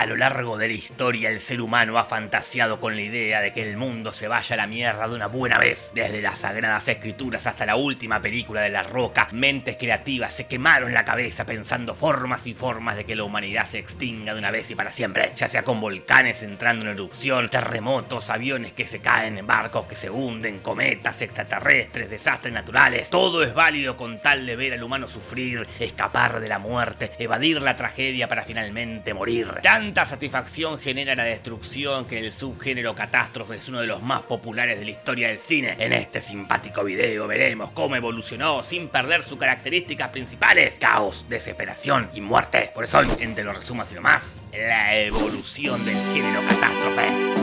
A lo largo de la historia el ser humano ha fantaseado con la idea de que el mundo se vaya a la mierda de una buena vez. Desde las sagradas escrituras hasta la última película de La Roca, mentes creativas se quemaron la cabeza pensando formas y formas de que la humanidad se extinga de una vez y para siempre. Ya sea con volcanes entrando en erupción, terremotos, aviones que se caen, barcos que se hunden, cometas, extraterrestres, desastres naturales. Todo es válido con tal de ver al humano sufrir, escapar de la muerte, evadir la tragedia para finalmente morir. Tanta satisfacción genera la destrucción que el subgénero catástrofe es uno de los más populares de la historia del cine. En este simpático video veremos cómo evolucionó sin perder sus características principales. Caos, desesperación y muerte. Por eso hoy, entre los resumos y lo más, la evolución del género catástrofe.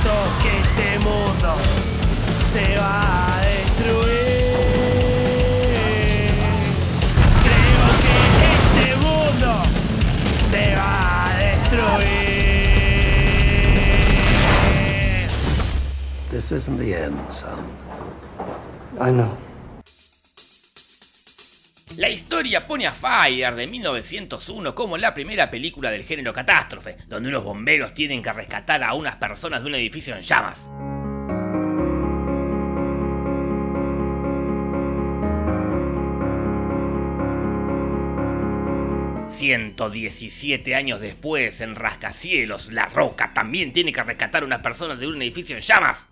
Pienso que este mundo se va a destruir. Creo que este mundo se va a destruir. This isn't the end, son. I know. La historia pone a Fire de 1901 como la primera película del género catástrofe, donde unos bomberos tienen que rescatar a unas personas de un edificio en llamas. ...117 años después, en Rascacielos, La Roca también tiene que rescatar a unas personas de un edificio en llamas.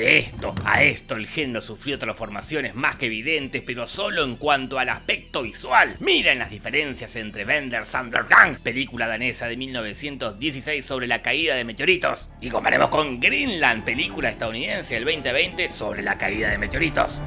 De esto a esto el género sufrió transformaciones más que evidentes, pero solo en cuanto al aspecto visual. Miren las diferencias entre Benders Undergang, película danesa de 1916 sobre la caída de meteoritos, y comparemos con Greenland, película estadounidense del 2020 sobre la caída de meteoritos.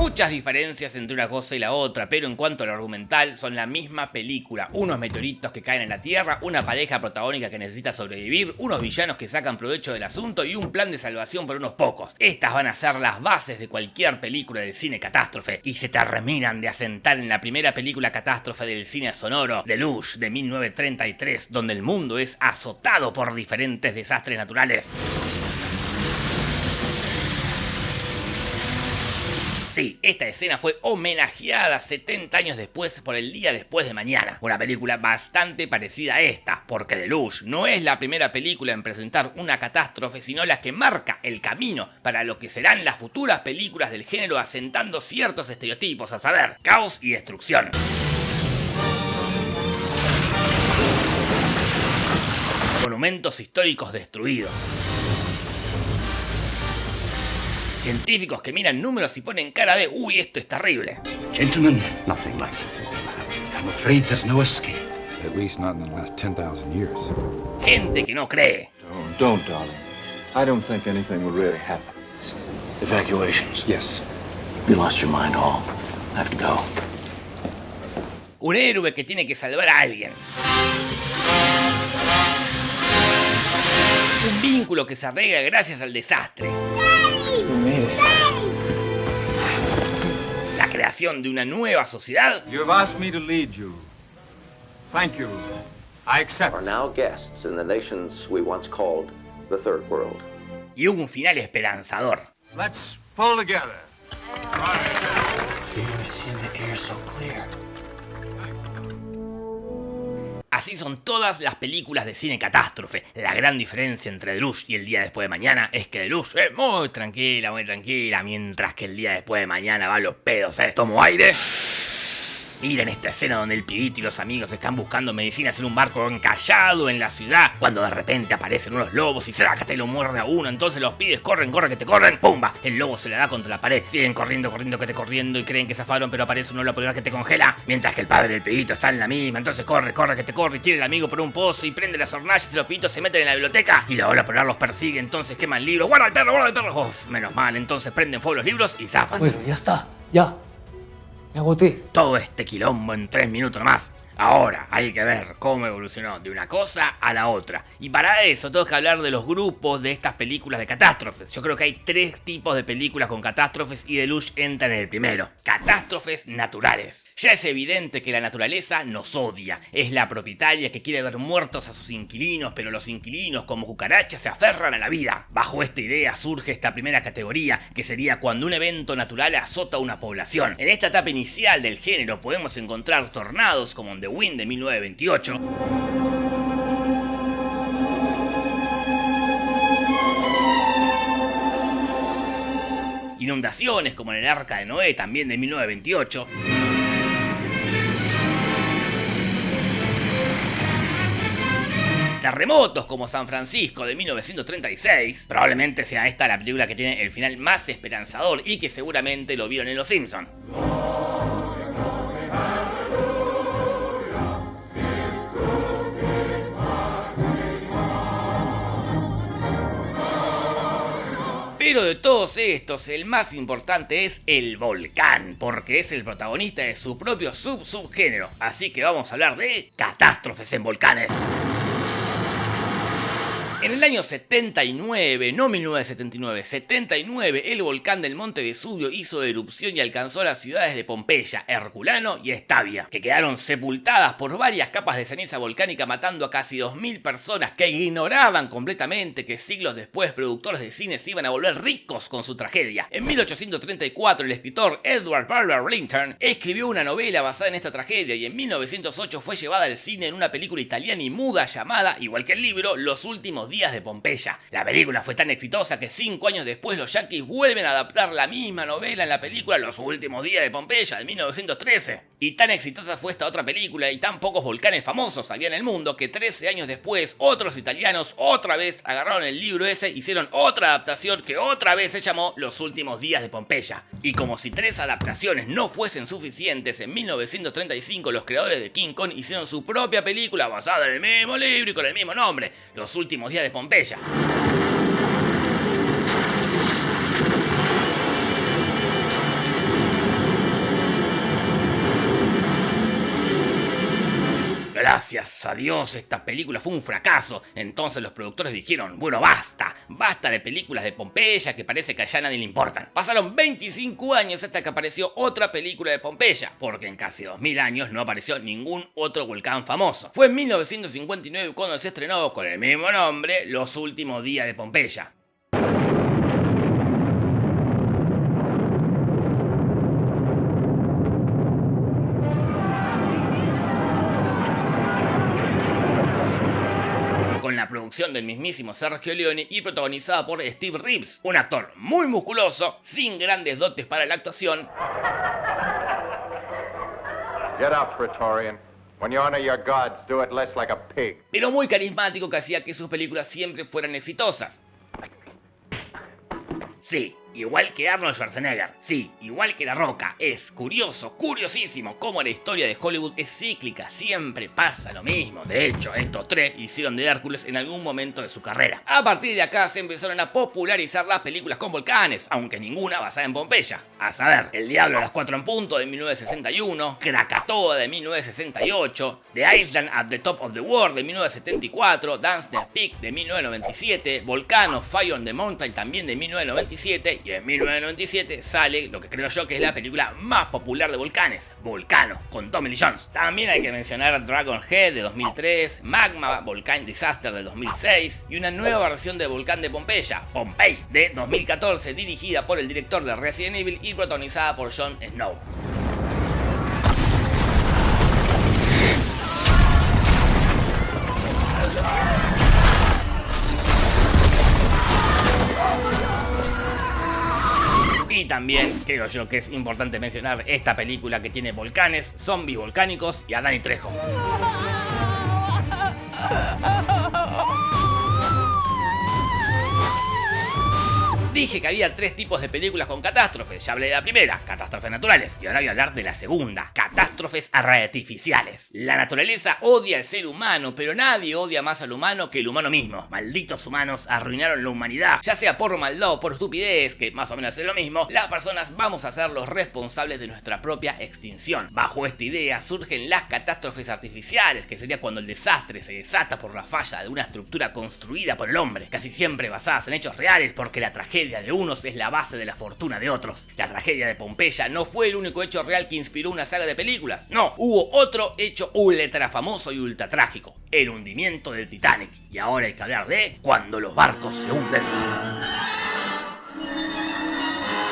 Muchas diferencias entre una cosa y la otra, pero en cuanto al argumental son la misma película. Unos meteoritos que caen en la Tierra, una pareja protagónica que necesita sobrevivir, unos villanos que sacan provecho del asunto y un plan de salvación por unos pocos. Estas van a ser las bases de cualquier película del cine catástrofe y se terminan de asentar en la primera película catástrofe del cine sonoro, Deluge, de 1933, donde el mundo es azotado por diferentes desastres naturales. Sí, esta escena fue homenajeada 70 años después por el día después de mañana. Una película bastante parecida a esta, porque Deluge no es la primera película en presentar una catástrofe, sino la que marca el camino para lo que serán las futuras películas del género asentando ciertos estereotipos, a saber, caos y destrucción. Monumentos históricos destruidos. Científicos que miran números y ponen cara de uy, esto es terrible. Gentlemen, Nothing like this has ever happened I'm afraid there's no escape. At least not in the last 10,000 years. Gente que no cree. Don't, don't, darling. I don't think anything will really happen. Evacuations. Yes. You lost your mind, Hall. I have to go. Un héroe que tiene que salvar a alguien. Un vínculo que se arregla gracias al desastre. Creación de una nueva sociedad. You have asked me to lead you. Thank you. I accept. are now guests in the nations we once called the Third World. Y un final esperanzador. Let's pull together. You never seen the air so clear. Así son todas las películas de cine catástrofe. La gran diferencia entre Deluge y el día después de mañana es que Deluge es muy tranquila, muy tranquila, mientras que el día después de mañana va a los pedos, ¿eh? Tomo aire. Miren esta escena donde el pibito y los amigos están buscando medicinas en un barco encallado en la ciudad, cuando de repente aparecen unos lobos y y lo muerde a uno, entonces los pibes corren, corren, que te corren, ¡pumba! El lobo se le da contra la pared, siguen corriendo, corriendo, que te corriendo y creen que zafaron, pero aparece uno la polar que te congela, mientras que el padre del pibito está en la misma, entonces corre, corre, que te corre y tira el amigo por un pozo y prende las hornallas y los pibitos se meten en la biblioteca y la ola polar los persigue, entonces queman libros, guarda el perro, guarda el perro, Uf, menos mal, entonces prenden fuego los libros y zafan. Bueno, ya está. Ya. Me agoté. Todo este quilombo en tres minutos nomás. Ahora, hay que ver cómo evolucionó de una cosa a la otra. Y para eso tengo que hablar de los grupos de estas películas de catástrofes. Yo creo que hay tres tipos de películas con catástrofes y Deluge entra en el primero. Catástrofes naturales. Ya es evidente que la naturaleza nos odia. Es la propietaria que quiere ver muertos a sus inquilinos, pero los inquilinos como cucarachas se aferran a la vida. Bajo esta idea surge esta primera categoría, que sería cuando un evento natural azota a una población. En esta etapa inicial del género podemos encontrar tornados como en Wind de 1928. Inundaciones como en el Arca de Noé también de 1928. Terremotos como San Francisco de 1936. Probablemente sea esta la película que tiene el final más esperanzador y que seguramente lo vieron en Los Simpsons. Pero de todos estos, el más importante es el volcán, porque es el protagonista de su propio sub-subgénero. Así que vamos a hablar de catástrofes en volcanes. En el año 79, no 1979, 79, el volcán del Monte Vesubio hizo erupción y alcanzó las ciudades de Pompeya, Herculano y Estavia, que quedaron sepultadas por varias capas de ceniza volcánica matando a casi 2.000 personas que ignoraban completamente que siglos después productores de cine se iban a volver ricos con su tragedia. En 1834 el escritor Edward Barber Lincoln escribió una novela basada en esta tragedia y en 1908 fue llevada al cine en una película italiana y muda llamada, igual que el libro, Los últimos días de Pompeya. La película fue tan exitosa que cinco años después los yankees vuelven a adaptar la misma novela en la película Los últimos días de Pompeya de 1913. Y tan exitosa fue esta otra película y tan pocos volcanes famosos había en el mundo que 13 años después otros italianos otra vez agarraron el libro ese, hicieron otra adaptación que otra vez se llamó Los últimos días de Pompeya. Y como si tres adaptaciones no fuesen suficientes, en 1935 los creadores de King Kong hicieron su propia película basada en el mismo libro y con el mismo nombre, Los últimos días de Pompeya. Gracias a Dios esta película fue un fracaso. Entonces los productores dijeron, bueno basta, basta de películas de Pompeya que parece que allá nadie le importan. Pasaron 25 años hasta que apareció otra película de Pompeya, porque en casi 2000 años no apareció ningún otro volcán famoso. Fue en 1959 cuando se estrenó con el mismo nombre Los últimos días de Pompeya. Del mismísimo Sergio Leone y protagonizada por Steve Reeves, un actor muy musculoso, sin grandes dotes para la actuación. Pero muy carismático que hacía que sus películas siempre fueran exitosas. Sí, Igual que Arnold Schwarzenegger, sí, igual que La Roca, es curioso, curiosísimo cómo la historia de Hollywood es cíclica, siempre pasa lo mismo. De hecho, estos tres hicieron de Hércules en algún momento de su carrera. A partir de acá se empezaron a popularizar las películas con volcanes, aunque ninguna basada en Pompeya. A saber, El Diablo a las 4 en punto de 1961, Krakatoa de 1968, The Island at the Top of the World de 1974, Dance the Peak de 1997, Volcano, Fire on the Mountain también de 1997 y en 1997 sale lo que creo yo que es la película más popular de volcanes, Volcano, con Tommy Lee Jones. También hay que mencionar Dragon Head de 2003, Magma, Volcán Disaster de 2006 y una nueva versión de Volcán de Pompeya, Pompeii, de 2014, dirigida por el director de Resident Evil protagonizada por Jon Snow. Y también creo yo que es importante mencionar esta película que tiene volcanes, zombies volcánicos y a Danny Trejo. Dije que había tres tipos de películas con catástrofes. Ya hablé de la primera, catástrofes naturales. Y ahora voy a hablar de la segunda, catástrofes artificiales. La naturaleza odia al ser humano, pero nadie odia más al humano que el humano mismo. Malditos humanos arruinaron la humanidad. Ya sea por maldad o por estupidez, que más o menos es lo mismo, las personas vamos a ser los responsables de nuestra propia extinción. Bajo esta idea surgen las catástrofes artificiales, que sería cuando el desastre se desata por la falla de una estructura construida por el hombre, casi siempre basadas en hechos reales, porque la tragedia de unos es la base de la fortuna de otros. La tragedia de Pompeya no fue el único hecho real que inspiró una saga de películas. No, hubo otro hecho ultra famoso y ultra trágico, el hundimiento del Titanic. Y ahora hay que hablar de cuando los barcos se hunden.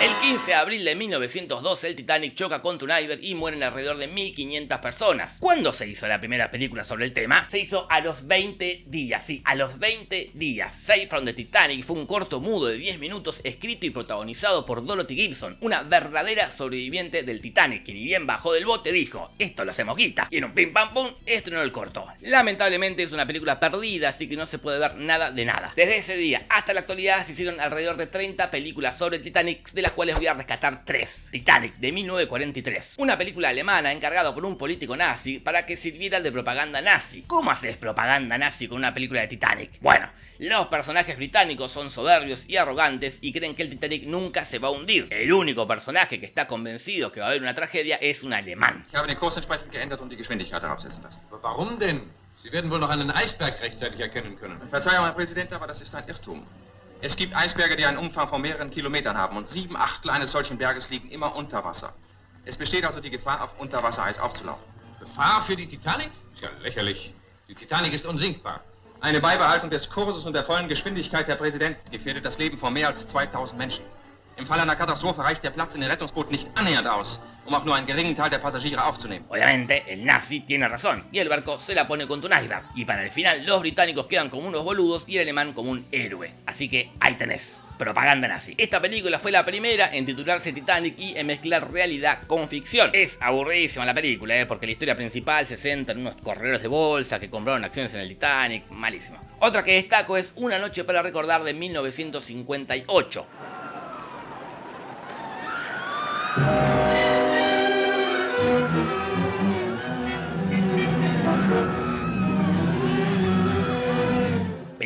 El 15 de abril de 1912 el Titanic choca contra un iceberg y mueren alrededor de 1500 personas. ¿Cuándo se hizo la primera película sobre el tema? Se hizo a los 20 días, sí, a los 20 días. Save from the Titanic fue un corto mudo de 10 minutos escrito y protagonizado por Dorothy Gibson, una verdadera sobreviviente del Titanic, que ni bien bajó del bote dijo, esto lo hacemos guita, y en un pim pam pum estrenó el corto. Lamentablemente es una película perdida, así que no se puede ver nada de nada. Desde ese día hasta la actualidad se hicieron alrededor de 30 películas sobre el Titanic de las cuales voy a rescatar tres. Titanic, de 1943. Una película alemana encargada por un político nazi para que sirviera de propaganda nazi. ¿Cómo haces propaganda nazi con una película de Titanic? Bueno, los personajes británicos son soberbios y arrogantes y creen que el Titanic nunca se va a hundir. El único personaje que está convencido que va a haber una tragedia es un alemán. Sie werden wohl noch einen Eisberg rechtzeitig erkennen können. Verzeihung, Herr Präsident, aber das ist ein Irrtum. Es gibt Eisberge, die einen Umfang von mehreren Kilometern haben und sieben Achtel eines solchen Berges liegen immer unter Wasser. Es besteht also die Gefahr, auf Unterwassereis aufzulaufen. Gefahr für die Titanic? Ist ja lächerlich. Die Titanic ist unsinkbar. Eine Beibehaltung des Kurses und der vollen Geschwindigkeit, Herr Präsident, gefährdet das Leben von mehr als 2000 Menschen. Im Fall einer Katastrophe reicht der Platz in den Rettungsbooten nicht annähernd aus, um. Obviamente, el nazi tiene razón, y el barco se la pone contra un iceberg. Y para el final, los británicos quedan como unos boludos y el alemán como un héroe. Así que ahí tenés, propaganda nazi. Esta película fue la primera en titularse Titanic y en mezclar realidad con ficción. Es aburridísima la película, ¿eh? porque la historia principal se centra en unos corredores de bolsa que compraron acciones en el Titanic, malísima. Otra que destaco es Una noche para recordar de 1958.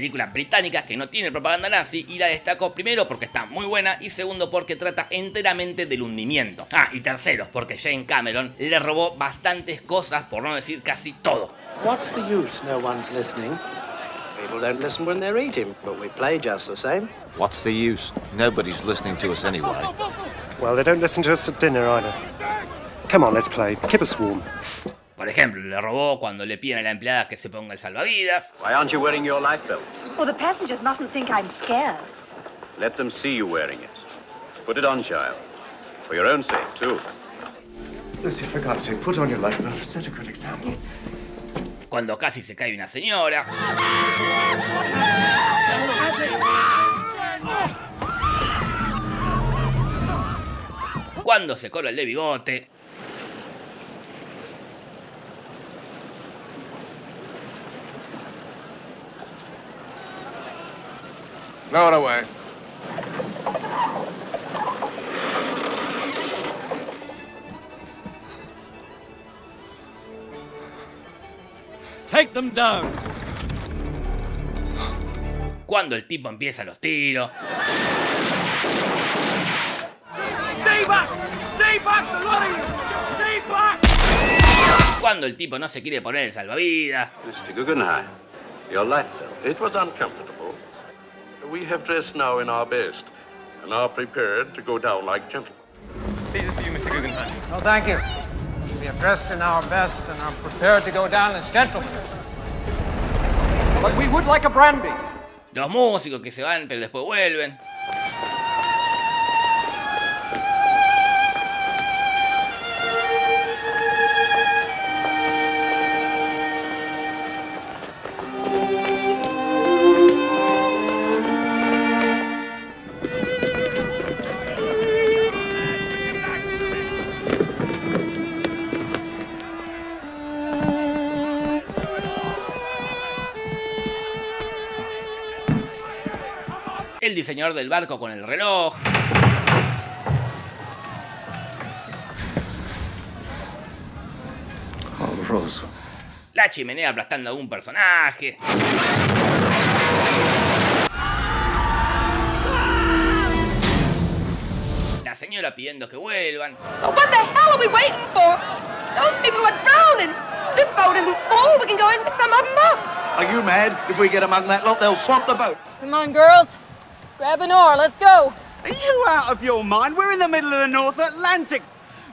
Película británica que no tiene propaganda nazi y la destaco primero porque está muy buena y segundo porque trata enteramente del hundimiento. Ah, y tercero porque Jane Cameron le robó bastantes cosas, por no decir casi todo. What's the use no one's listening? People don't listen when they're eating, but we play just the same. What's the use? Nobody's listening to us anyway. Well, they don't listen to us at dinner either. Come on, let's play. Keep us warm. Por ejemplo, le robó cuando le piden a la empleada que se ponga el salvavidas. Why aren't you wearing your life belt? Well, the passengers mustn't think I'm scared. Let them see you wearing it. Put it on, child. For your own sake, too. Lucy, for God's sake, put on your life belt. Set a good example. Cuando casi se cae una señora. Cuando se cola el de bigote. Lower away. Take them down. Cuando el tipo empieza los tiros. Stay back! Stay back, the lot of you! Stay back! Cuando el tipo no se quiere poner el salvavidas. Mr. Guggenheim, your life belt. It was uncomfortable. We have dressed now in our best and are prepared to go down like gentlemen. These are for you, Mr. Guggenheim. No, thank you. We are dressed in our best and are prepared to go down as gentlemen. But we would like a brandy. Los músicos que se van pero después vuelven. El diseñador del barco con el reloj. Horroroso. La chimenea aplastando a un personaje. La señora pidiendo que vuelvan. Oh, what the hell are we waiting for? Those people are drowning. This boat isn't full. We can go in and pick some of them up. Are you mad? If we get among that lot, they'll swamp the boat. Come on, girls. Grab an oar. Let's go. Are you out of your mind? We're in the middle of the North Atlantic.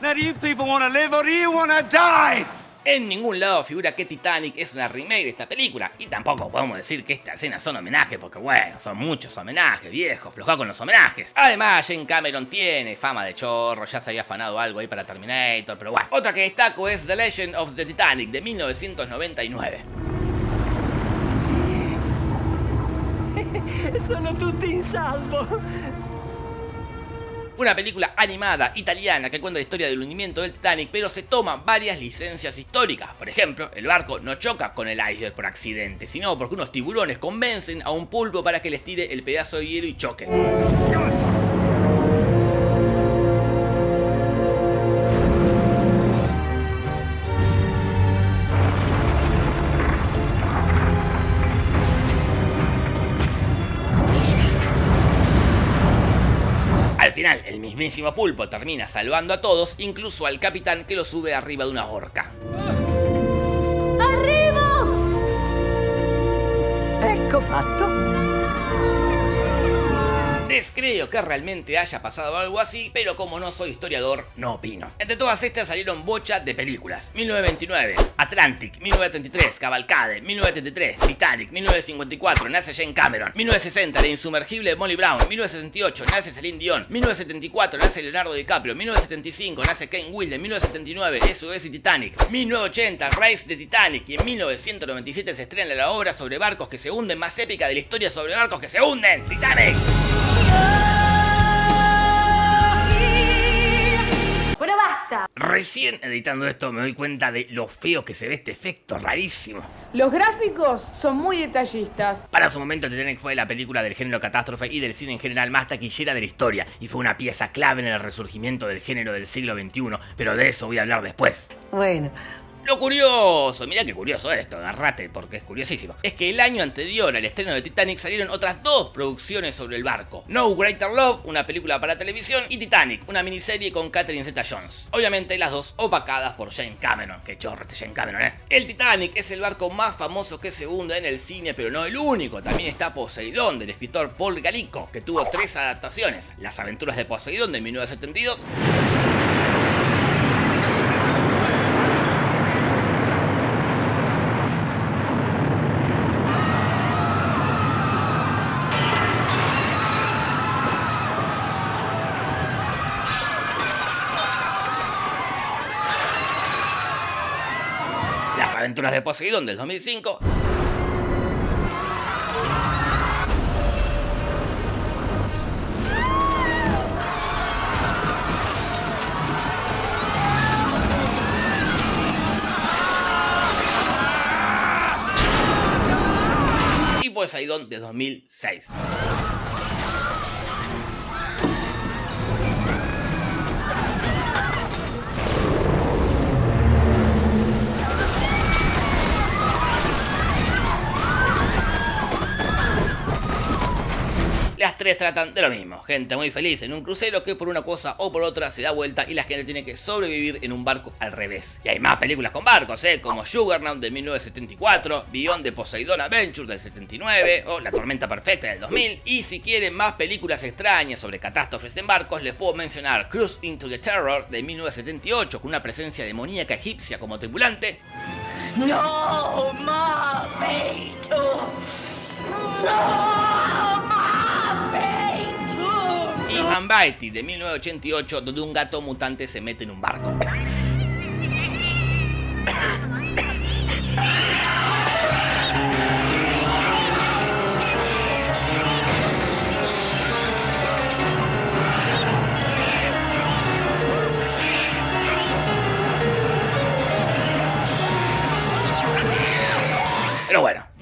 Now, do you people want to live or do you want to die? En ningún lado figura que Titanic es una remake de esta película. Y tampoco podemos decir que estas escenas son homenajes, porque bueno, son muchos homenajes, viejo, floja con los homenajes. Además, Jane Cameron tiene fama de chorro, ya se había afanado algo ahí para Terminator, pero bueno. Otra que destaco es The Legend of the Titanic de 1999. Sono tutti in salvo. Una película animada italiana que cuenta la historia del hundimiento del Titanic, pero se toman varias licencias históricas. Por ejemplo, el barco no choca con el iceberg por accidente, sino porque unos tiburones convencen a un pulpo para que les tire el pedazo de hielo y choque. Mismísimo pulpo termina salvando a todos, incluso al capitán que lo sube arriba de una horca. Arrivo! Ecco fatto. Descreo que realmente haya pasado algo así, pero como no soy historiador, no opino. Entre todas estas salieron bocha de películas. 1929, Atlantic, 1933, Cavalcade, 1933, Titanic, 1954, nace Jane Cameron, 1960, La insumergible Molly Brown, 1968, nace Celine Dion, 1974, nace Leonardo DiCaprio, 1975, nace Ken Wilde, 1979, SOS y Titanic, 1980, Race de Titanic y en 1997 se estrena la obra sobre barcos que se hunden más épica de la historia sobre barcos que se hunden, Titanic. Basta. Recién editando esto me doy cuenta de lo feo que se ve este efecto rarísimo. Los gráficos son muy detallistas. Para su momento Titanic fue la película del género catástrofe y del cine en general más taquillera de la historia y fue una pieza clave en el resurgimiento del género del siglo XXI, pero de eso voy a hablar después. Bueno. Lo curioso, mira qué curioso esto, agarrate porque es curiosísimo, es que el año anterior al estreno de Titanic salieron otras dos producciones sobre el barco. No Greater Love, una película para televisión, y Titanic, una miniserie con Catherine Zeta-Jones. Obviamente las dos opacadas por Jane Cameron, que chorro este Jane Cameron, ¿eh? El Titanic es el barco más famoso que se hunde en el cine, pero no el único. También está Poseidón, del escritor Paul Galico, que tuvo tres adaptaciones. Las aventuras de Poseidón de 1972. Aventuras de Poseidón del 2005. Y Poseidón de 2006. Tres tratan de lo mismo, gente muy feliz en un crucero que por una cosa o por otra se da vuelta y la gente tiene que sobrevivir en un barco al revés. Y hay más películas con barcos, ¿eh? como Juggernaut de 1974, Beyond de Poseidon Adventure del 79 o La Tormenta Perfecta del 2000. Y si quieren más películas extrañas sobre catástrofes en barcos, les puedo mencionar Cruise into the Terror de 1978 con una presencia demoníaca egipcia como tripulante. No, Mapito. Unbited de 1988 donde un gato mutante se mete en un barco.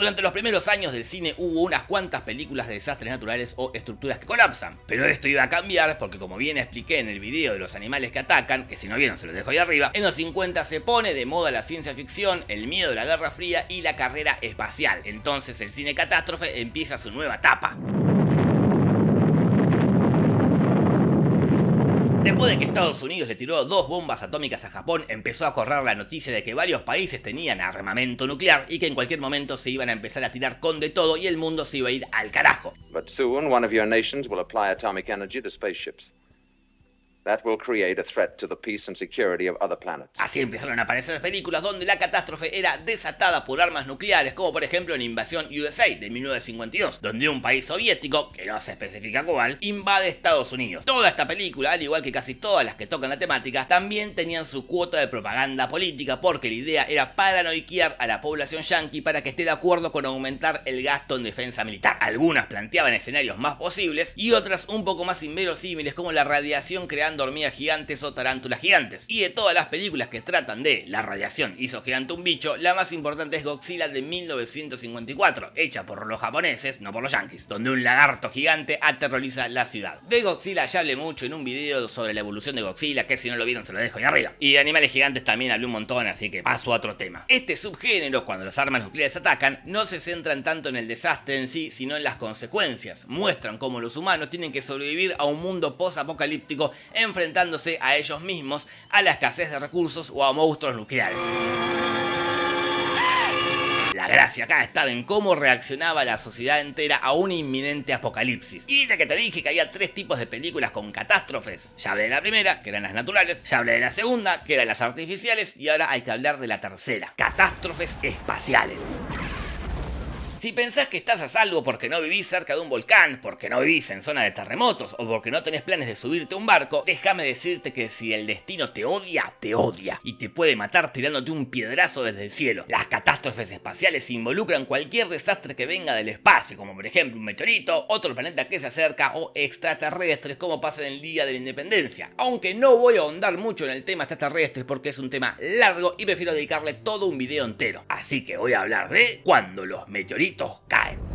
Durante los primeros años del cine hubo unas cuantas películas de desastres naturales o estructuras que colapsan, pero esto iba a cambiar porque como bien expliqué en el video de los animales que atacan, que si no vieron se los dejo ahí arriba, en los 50 se pone de moda la ciencia ficción, el miedo de la Guerra Fría y la carrera espacial. Entonces el cine catástrofe empieza su nueva etapa. Después de que Estados Unidos le tiró dos bombas atómicas a Japón, empezó a correr la noticia de que varios países tenían armamento nuclear y que en cualquier momento se iban a empezar a tirar con de todo y el mundo se iba a ir al carajo. But soon one of your nations will apply atomic energy to spaceships. That will create a threat to the peace and security of other planets. Así empezaron a aparecer películas donde la catástrofe era desatada por armas nucleares, como por ejemplo en Invasión USA de 1952, donde un país soviético, que no se especifica cuál, invade Estados Unidos. Toda esta película, al igual que casi todas las que tocan la temática, también tenían su cuota de propaganda política, porque la idea era paranoiquear a la población yanqui para que esté de acuerdo con aumentar el gasto en defensa militar. Algunas planteaban escenarios más posibles y otras un poco más inverosímiles, como la radiación creando hormigas gigantes o tarántulas gigantes. Y de todas las películas que tratan de la radiación hizo gigante un bicho, la más importante es Godzilla de 1954, hecha por los japoneses, no por los yankees, donde un lagarto gigante aterroriza la ciudad. De Godzilla ya hablé mucho en un video sobre la evolución de Godzilla, que si no lo vieron se lo dejo ahí arriba. Y de animales gigantes también hablé un montón, así que paso a otro tema. Este subgénero, cuando las armas nucleares atacan, no se centran tanto en el desastre en sí, sino en las consecuencias. Muestran cómo los humanos tienen que sobrevivir a un mundo post-apocalíptico enfrentándose a ellos mismos, a la escasez de recursos o a monstruos nucleares. La gracia acá estaba en cómo reaccionaba la sociedad entera a un inminente apocalipsis. Y de que te dije que había tres tipos de películas con catástrofes. Ya hablé de la primera, que eran las naturales, ya hablé de la segunda, que eran las artificiales, y ahora hay que hablar de la tercera, catástrofes espaciales. Si pensás que estás a salvo porque no vivís cerca de un volcán, porque no vivís en zona de terremotos o porque no tenés planes de subirte a un barco, déjame decirte que si el destino te odia, te odia y te puede matar tirándote un piedrazo desde el cielo. Las catástrofes espaciales involucran cualquier desastre que venga del espacio, como por ejemplo un meteorito, otro planeta que se acerca o extraterrestres como pasa en el Día de la Independencia. Aunque no voy a ahondar mucho en el tema extraterrestres porque es un tema largo y prefiero dedicarle todo un video entero. Así que voy a hablar de cuando los meteoritos caen.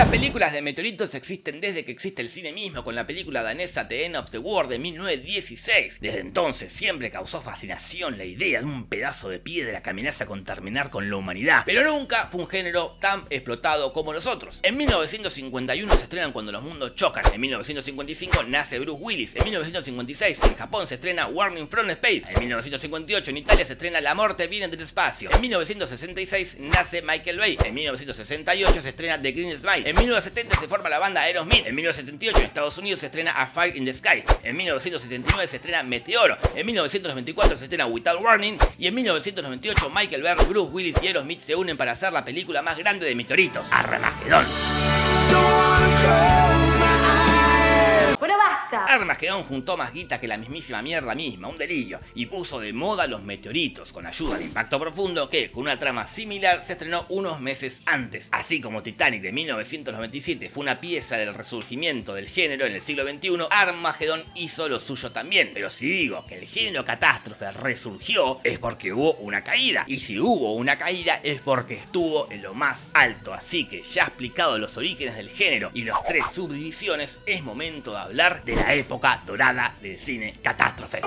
Las películas de meteoritos existen desde que existe el cine mismo, con la película danesa The End of the World de 1916. Desde entonces siempre causó fascinación la idea de un pedazo de piedra que amenaza con terminar con la humanidad, pero nunca fue un género tan explotado como los otros. En 1951 se estrenan Cuando los mundos chocan, en 1955 nace Bruce Willis, en 1956 en Japón se estrena Warning from Space, en 1958 en Italia se estrena La muerte viene del espacio, en 1966 nace Michael Bay, en 1968 se estrena The Green Smile, en 1970 se forma la banda Aerosmith. En 1978 en Estados Unidos se estrena A Fire in the Sky. En 1979 se estrena Meteoro. En 1994 se estrena Without Warning. Y en 1998 Michael Berg, Bruce Willis y Aerosmith se unen para hacer la película más grande de meteoritos, Armagedón. Basta. Armagedón juntó más guita que la mismísima mierda misma, un delirio, y puso de moda los meteoritos con ayuda de Impacto Profundo que, con una trama similar, se estrenó unos meses antes. Así como Titanic de 1997 fue una pieza del resurgimiento del género en el siglo XXI, Armagedón hizo lo suyo también. Pero si digo que el género catástrofe resurgió, es porque hubo una caída. Y si hubo una caída, es porque estuvo en lo más alto. Así que ya explicado los orígenes del género y los tres subdivisiones, es momento de hablar de la época dorada del cine catástrofe.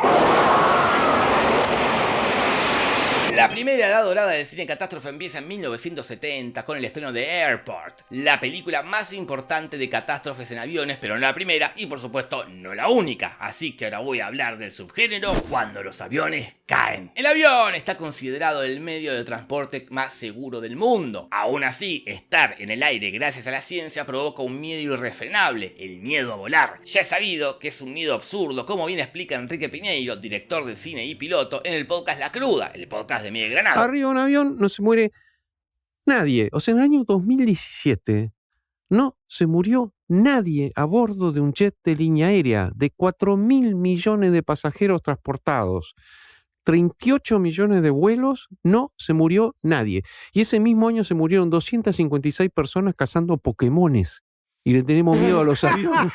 La primera edad dorada del cine catástrofe empieza en 1970 con el estreno de Airport, la película más importante de catástrofes en aviones, pero no la primera y por supuesto no la única. Así que ahora voy a hablar del subgénero cuando los aviones caen. El avión está considerado el medio de transporte más seguro del mundo. Aún así, estar en el aire gracias a la ciencia provoca un miedo irrefrenable, el miedo a volar. Ya he sabido que es un miedo absurdo, como bien explica Enrique Piñeiro, director de cine y piloto, en el podcast La Cruda, el podcast de Miguel Granado. Arriba un avión no se muere nadie. O sea, en el año 2017 no se murió nadie a bordo de un jet de línea aérea de 4 mil millones de pasajeros transportados. 38 millones de vuelos, no se murió nadie. Y ese mismo año se murieron 256 personas cazando Pokémones. Y le tenemos miedo a los aviones.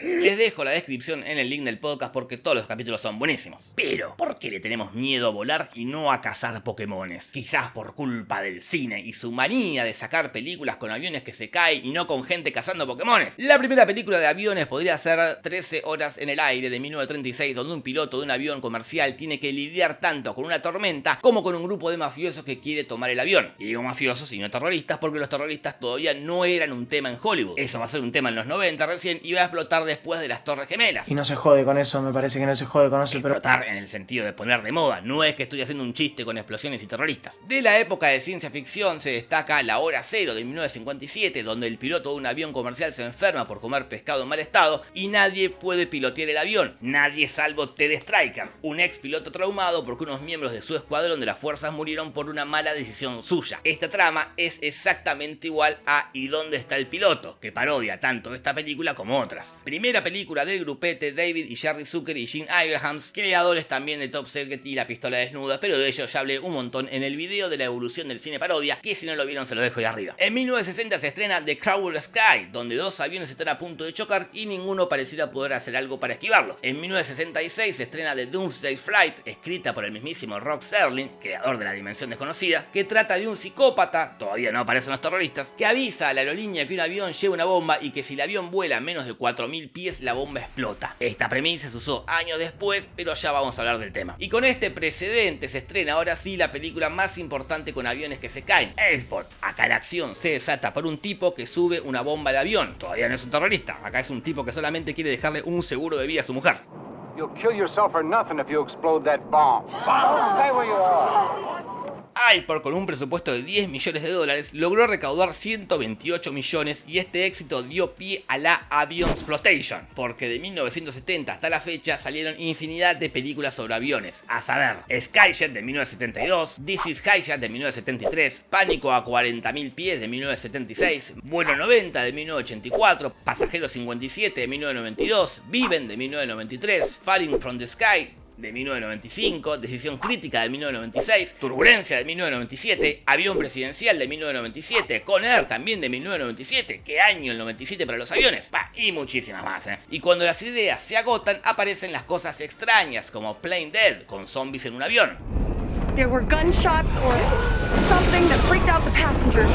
Les dejo la descripción en el link del podcast porque todos los capítulos son buenísimos. Pero, ¿por qué le tenemos miedo a volar y no a cazar Pokémones? Quizás por culpa del cine y su manía de sacar películas con aviones que se caen y no con gente cazando Pokémones. La primera película de aviones podría ser 13 horas en el aire de 1936, donde un piloto de un avión comercial tiene que lidiar tanto con una tormenta como con un grupo de mafiosos que quiere tomar el avión. Y digo mafiosos y no terroristas porque los terroristas todavía no eran un tema en Hollywood. Eso va a ser un tema en los 90 recién y va a explotar después de las Torres Gemelas. Y no se jode con eso, me parece que no se jode con eso, pero... Explotar en el sentido de poner de moda, no es que estoy haciendo un chiste con explosiones y terroristas. De la época de ciencia ficción se destaca La Hora Cero de 1957, donde el piloto de un avión comercial se enferma por comer pescado en mal estado y nadie puede pilotear el avión. Nadie salvo Ted Striker, un ex piloto traumado porque unos miembros de su escuadrón de las fuerzas murieron por una mala decisión suya. Esta trama es exactamente igual a ¿Y dónde está el piloto? que parodia tanto esta película como otras. Primera película del grupete David y Jerry Zucker y Gene Abrahams, creadores también de Top Secret y La Pistola Desnuda, pero de ellos ya hablé un montón en el video de la evolución del cine parodia, que si no lo vieron se lo dejo ahí arriba. En 1960 se estrena The Crowell Sky, donde dos aviones están a punto de chocar y ninguno pareciera poder hacer algo para esquivarlos. En 1966 se estrena The Doomsday Flight, escrita por el mismísimo Rock Serling, creador de la Dimensión Desconocida, que trata de un psicópata, todavía no aparecen los terroristas, que avisa a la aerolínea que un avión lleva una bomba y que si el avión vuela a menos de 4.000 pies la bomba explota. Esta premisa se usó años después, pero ya vamos a hablar del tema. Y con este precedente se estrena ahora sí la película más importante con aviones que se caen, Airport. Acá la acción se desata por un tipo que sube una bomba al avión. Todavía no es un terrorista, acá es un tipo que solamente quiere dejarle un seguro de vida a su mujer. You'll kill yourself for nothing if you explode that bomb. Stay where you are. Alport, con un presupuesto de 10 millones de dólares, logró recaudar 128 millones y este éxito dio pie a la Avion Exploitation, porque de 1970 hasta la fecha salieron infinidad de películas sobre aviones, a saber, Skyjet de 1972, This is Highjet de 1973, Pánico a 40.000 pies de 1976, Vuelo 90 de 1984, Pasajero 57 de 1992, Viven de 1993, Falling from the Sky de 1995, Decisión Crítica de 1996, Turbulencia de 1997, Avión Presidencial de 1997, Con Air también de 1997, ¿qué año el 97 para los aviones? Bah, y muchísimas más, ¿eh? Y cuando las ideas se agotan, aparecen las cosas extrañas, como Plain Dead, con zombies en un avión. There were gunshots or something that freaked out the passengers.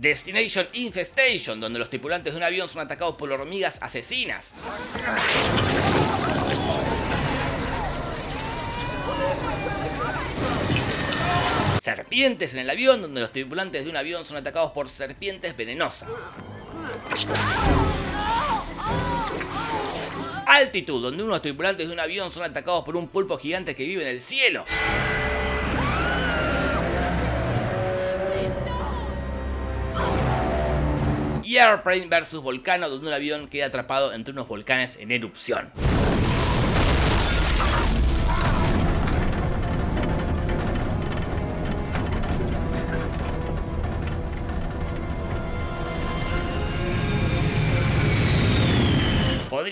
Destination Infestation, donde los tripulantes de un avión son atacados por hormigas asesinas. Serpientes en el avión, donde los tripulantes de un avión son atacados por serpientes venenosas. Altitud, donde unos tripulantes de un avión son atacados por un pulpo gigante que vive en el cielo. Y Airplane vs Volcano, donde un avión queda atrapado entre unos volcanes en erupción.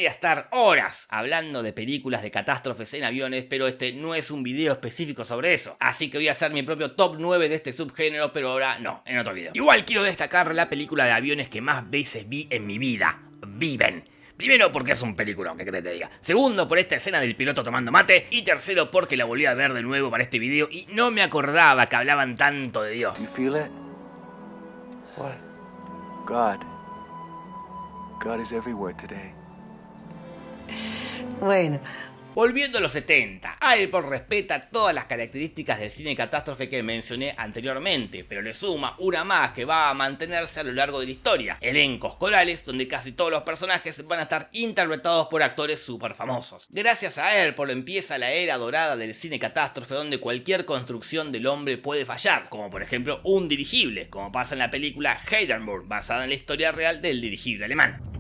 Podría estar horas hablando de películas de catástrofes en aviones, pero este no es un video específico sobre eso. Así que voy a hacer mi propio top 9 de este subgénero, pero ahora no, en otro video. Igual quiero destacar la película de aviones que más veces vi en mi vida. Viven. Primero porque es un peliculón, que te diga. Segundo por esta escena del piloto tomando mate. Y tercero porque la volví a ver de nuevo para este video y no me acordaba que hablaban tanto de Dios. God. God is everywhere today. Bueno. Volviendo a los 70, Airport respeta todas las características del cine catástrofe que mencioné anteriormente, pero le suma una más que va a mantenerse a lo largo de la historia, elencos corales donde casi todos los personajes van a estar interpretados por actores súper famosos. Gracias a Airport empieza la era dorada del cine catástrofe donde cualquier construcción del hombre puede fallar, como por ejemplo un dirigible, como pasa en la película Heidenburg, basada en la historia real del dirigible alemán.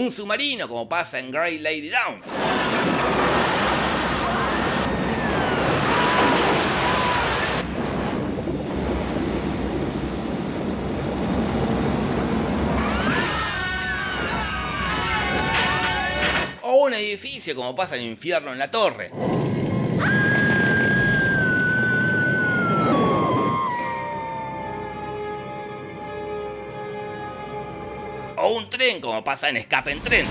Un submarino, como pasa en Great Lady Down. O un edificio, como pasa en Infierno en la Torre. Como pasa en Escape en Tren.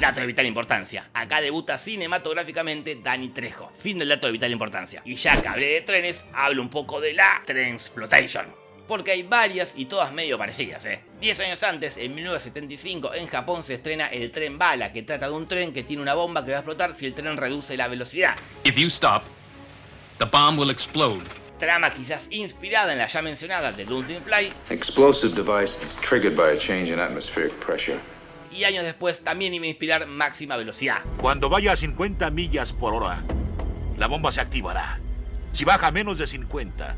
Dato de vital importancia. Acá debuta cinematográficamente Danny Trejo. Fin del dato de vital importancia. Y ya que hablé de trenes, hablo un poco de la Transplotation. Porque hay varias y todas medio parecidas, ¿eh? Diez años antes, en 1975, en Japón se estrena El Tren Bala, que trata de un tren que tiene una bomba que va a explotar si el tren reduce la velocidad. If you stop, the bomb will explode. Trama quizás inspirada en la ya mencionada de Dungeon Fly, Explosive device that's triggered by a change in atmospheric pressure. y años después también iba a inspirar Máxima Velocidad. Cuando vaya a 50 millas por hora, la bomba se activará. Si baja a menos de 50,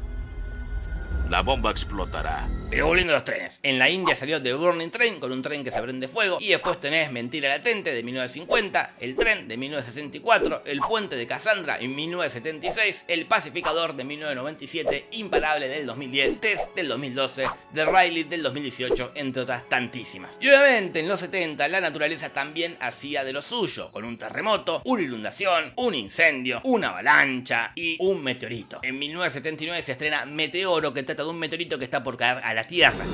la bomba explotará. Pero volviendo a los trenes. En la India salió The Burning Train con un tren que se prende fuego. Y después tenés Mentira Latente de 1950, El Tren de 1964, El Puente de Cassandra en 1976, El Pacificador de 1997, Imparable del 2010, Test del 2012, The Riley del 2018, entre otras tantísimas. Y obviamente en los 70 la naturaleza también hacía de lo suyo, con un terremoto, una inundación, un incendio, una avalancha y un meteorito. En 1979 se estrena Meteoro que trata de un meteorito que está por caer a la Tierra.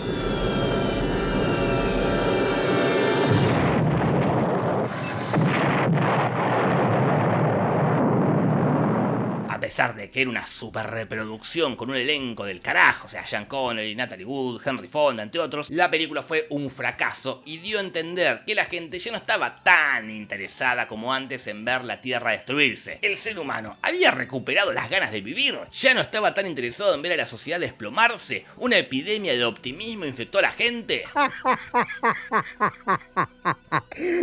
Pesar de que era una super reproducción con un elenco del carajo, o sea, Sean Connery, Natalie Wood, Henry Fonda, entre otros, la película fue un fracaso y dio a entender que la gente ya no estaba tan interesada como antes en ver la Tierra destruirse. El ser humano había recuperado las ganas de vivir, ya no estaba tan interesado en ver a la sociedad desplomarse, una epidemia de optimismo infectó a la gente.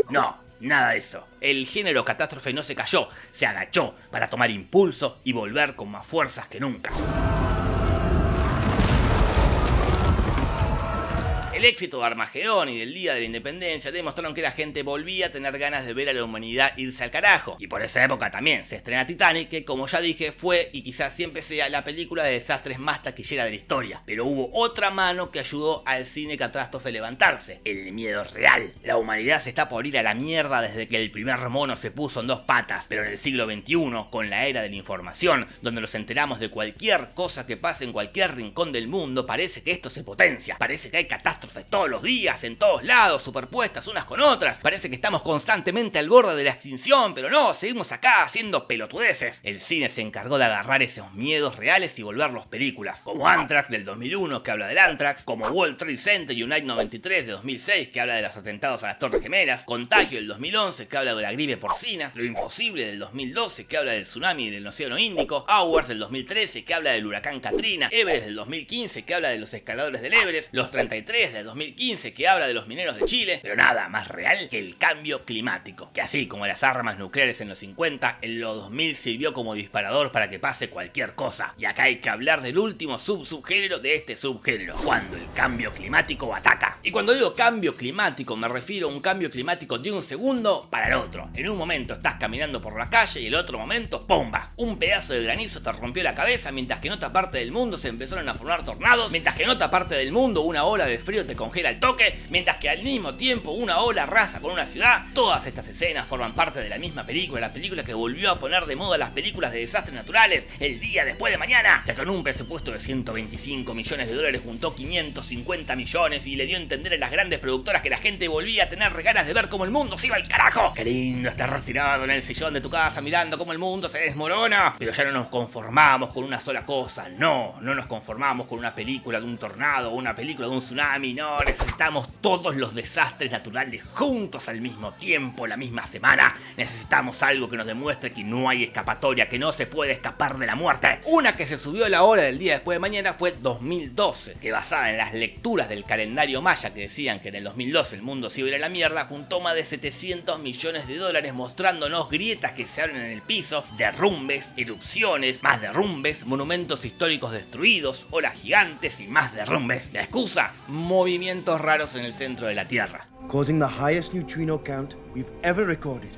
No, nada de eso. El género catástrofe no se cayó, se agachó para tomar impulso y volver con más fuerzas que nunca. Éxito de Armagedón y del Día de la Independencia demostraron que la gente volvía a tener ganas de ver a la humanidad irse al carajo. Y por esa época también se estrena Titanic, que como ya dije fue y quizás siempre sea la película de desastres más taquillera de la historia. Pero hubo otra mano que ayudó al cine catástrofe a levantarse, el miedo real. La humanidad se está por ir a la mierda desde que el primer mono se puso en dos patas, pero en el siglo XXI, con la era de la información, donde nos enteramos de cualquier cosa que pase en cualquier rincón del mundo, parece que esto se potencia, parece que hay catástrofes todos los días, en todos lados, superpuestas unas con otras. Parece que estamos constantemente al borde de la extinción, pero no, seguimos acá haciendo pelotudeces. El cine se encargó de agarrar esos miedos reales y volverlos películas, como Anthrax del 2001 que habla del Anthrax, como World Trade Center Unite 93 de 2006 que habla de los atentados a las Torres Gemelas, Contagio del 2011 que habla de la gripe porcina, Lo Imposible del 2012 que habla del tsunami del Océano Índico, Hours del 2013 que habla del huracán Katrina, Everest del 2015 que habla de los escaladores del Everest, Los 33 del 2015 que habla de los mineros de Chile, pero nada más real que el cambio climático, que así como las armas nucleares en los 50, en los 2000 sirvió como disparador para que pase cualquier cosa. Y acá hay que hablar del último sub-subgénero de este subgénero, cuando el cambio climático ataca. Y cuando digo cambio climático me refiero a un cambio climático de un segundo para el otro. En un momento estás caminando por la calle y el otro momento, ¡pomba! Un pedazo de granizo te rompió la cabeza mientras que en otra parte del mundo se empezaron a formar tornados, mientras que en otra parte del mundo una ola de frío te congela el toque, mientras que al mismo tiempo una ola arrasa con una ciudad. Todas estas escenas forman parte de la misma película, la película que volvió a poner de moda las películas de desastres naturales el día después de mañana, que con un presupuesto de 125 millones de dólares juntó 550 millones y le dio a entender a las grandes productoras que la gente volvía a tener ganas de ver cómo el mundo se iba al carajo. Qué lindo estar retirado en el sillón de tu casa mirando cómo el mundo se desmorona. Pero ya no nos conformamos con una sola cosa, no, no nos conformamos con una película de un tornado o una película de un tsunami, no, necesitamos todos los desastres naturales juntos al mismo tiempo, la misma semana. Necesitamos algo que nos demuestre que no hay escapatoria, que no se puede escapar de la muerte. Una que se subió a la hora del día después de mañana fue 2012, que basada en las lecturas del calendario maya que decían que en el 2012 el mundo se iba a ir a la mierda, juntó más de 700 millones de dólares mostrándonos grietas que se abren en el piso, derrumbes, erupciones, más derrumbes, monumentos históricos destruidos, olas gigantes y más derrumbes. La excusa, movimientos raros en el centro de la Tierra. causing the highest neutrino count we've ever recorded.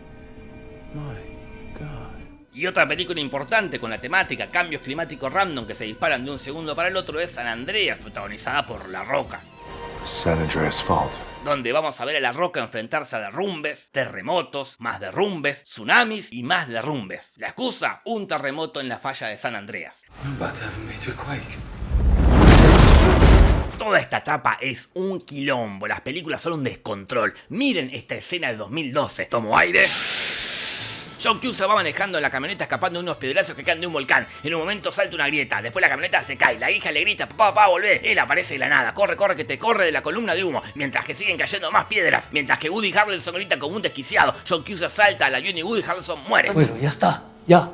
Y otra película importante con la temática cambios climáticos random que se disparan de un segundo para el otro es San Andreas, protagonizada por La Roca. San Andreas Fault. Donde vamos a ver a La Roca enfrentarse a derrumbes, terremotos, más derrumbes, tsunamis y más derrumbes. La excusa, un terremoto en la falla de San Andreas. I'm about to have a major quake. Toda esta etapa es un quilombo, las películas son un descontrol. Miren esta escena de 2012. Tomo aire. John Q se va manejando en la camioneta escapando de unos piedrazos que caen de un volcán. En un momento salta una grieta, después la camioneta se cae, la hija le grita, papá, papá, volvé. Él aparece de la nada, corre, corre, que te corre de la columna de humo, mientras que siguen cayendo más piedras, mientras que Woody Harrelson grita como un desquiciado. John Q se asalta al avión y Woody Harrelson muere. Bueno, ya está, ya.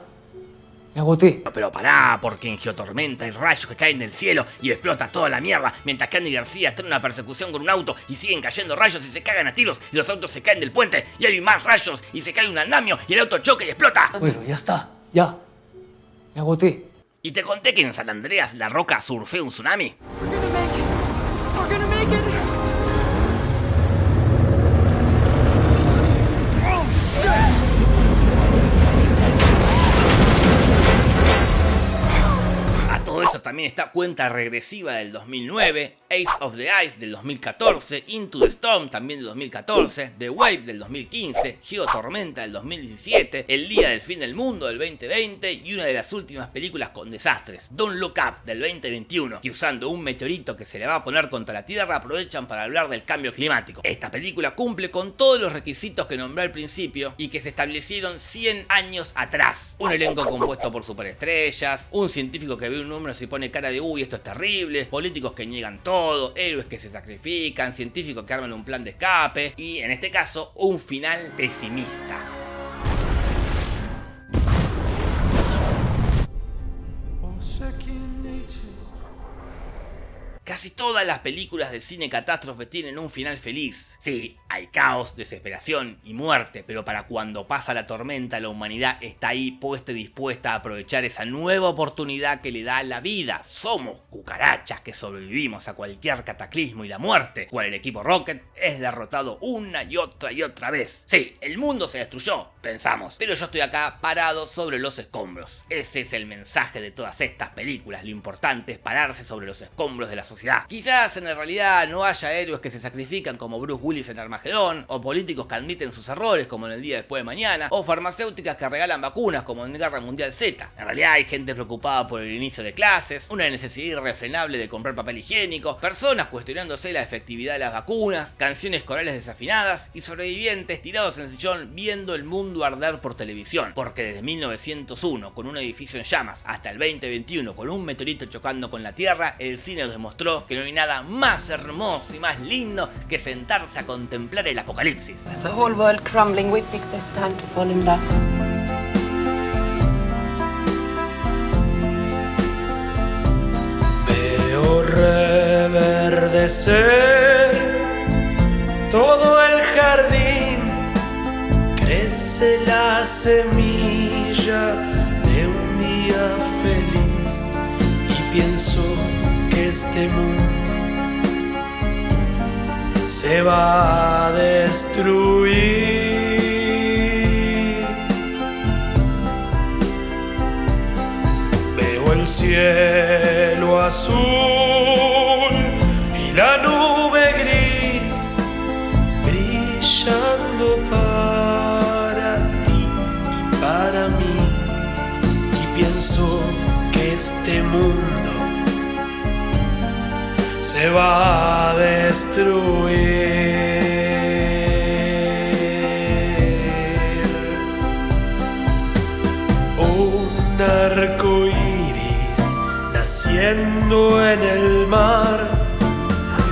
Me agoté. Pero pará, porque en Geotormenta hay rayos que caen del cielo y explota toda la mierda, mientras que Andy García está en una persecución con un auto y siguen cayendo rayos y se cagan a tiros y los autos se caen del puente y hay más rayos y se cae un andamio y el auto choca y explota. Bueno, ya está, ya. Me agoté. Y te conté que en San Andreas la roca surfeó un tsunami. También está cuenta regresiva del 2009, Ace of the Ice del 2014, Into the Storm también del 2014, The Wave del 2015, Geotormenta del 2017, El Día del Fin del Mundo del 2020 y una de las últimas películas con desastres, Don't Look Up del 2021, que usando un meteorito que se le va a poner contra la Tierra aprovechan para hablar del cambio climático. Esta película cumple con todos los requisitos que nombré al principio y que se establecieron 100 años atrás. Un elenco compuesto por superestrellas, un científico que ve un número y pone cara de uy esto es terrible, políticos que niegan todo, héroes que se sacrifican, científicos que arman un plan de escape y en este caso un final pesimista. Casi todas las películas del cine catástrofe tienen un final feliz. Sí, hay caos, desesperación y muerte, pero para cuando pasa la tormenta la humanidad está ahí puesta y dispuesta a aprovechar esa nueva oportunidad que le da la vida. Somos cucarachas que sobrevivimos a cualquier cataclismo y la muerte, cual el equipo Rocket es derrotado una y otra y otra vez. Sí, el mundo se destruyó, pensamos, pero yo estoy acá parado sobre los escombros. Ese es el mensaje de todas estas películas, lo importante es pararse sobre los escombros de la sociedad. Quizás en realidad no haya héroes que se sacrifican como Bruce Willis en Armagedón, o políticos que admiten sus errores como en el día después de mañana, o farmacéuticas que regalan vacunas como en Guerra Mundial Z. En realidad hay gente preocupada por el inicio de clases, una necesidad irrefrenable de comprar papel higiénico, personas cuestionándose la efectividad de las vacunas, canciones corales desafinadas y sobrevivientes tirados en el sillón viendo el mundo arder por televisión. Porque desde 1901 con un edificio en llamas hasta el 2021 con un meteorito chocando con la Tierra, el cine nos demostró que no hay nada más hermoso y más lindo que sentarse a contemplar el apocalipsis. The whole world crumbling, we picked this time to fall in love. Veo reverdecer todo el jardín, crece la semilla de un día feliz y pienso este mundo se va a destruir. Veo el cielo azul y la nube gris brillando para ti y para mí. Y pienso que este mundo se va a destruir. Un arco iris naciendo en el mar,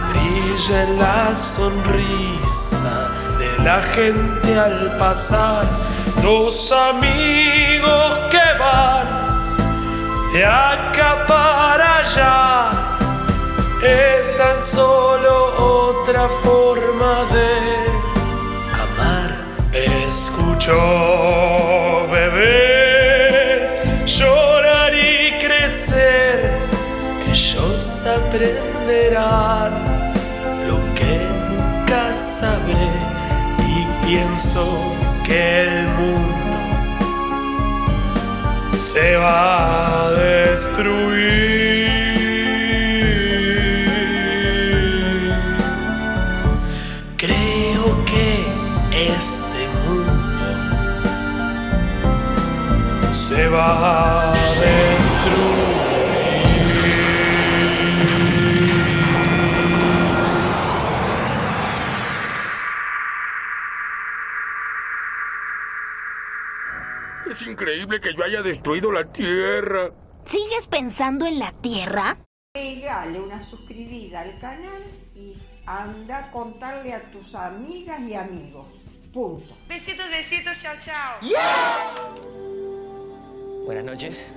brilla en la sonrisa de la gente al pasar. Dos amigos que van de acá allá. Es tan solo otra forma de amar. Escucho bebés llorar y crecer. Ellos aprenderán lo que nunca sabré y pienso que el mundo se va a destruir. A destruir. Es increíble que yo haya destruido la Tierra. ¿Sigues pensando en la Tierra? Pégale una suscribida al canal y anda a contarle a tus amigas y amigos. Punto. Besitos, besitos, chao, chao. Buenas noches.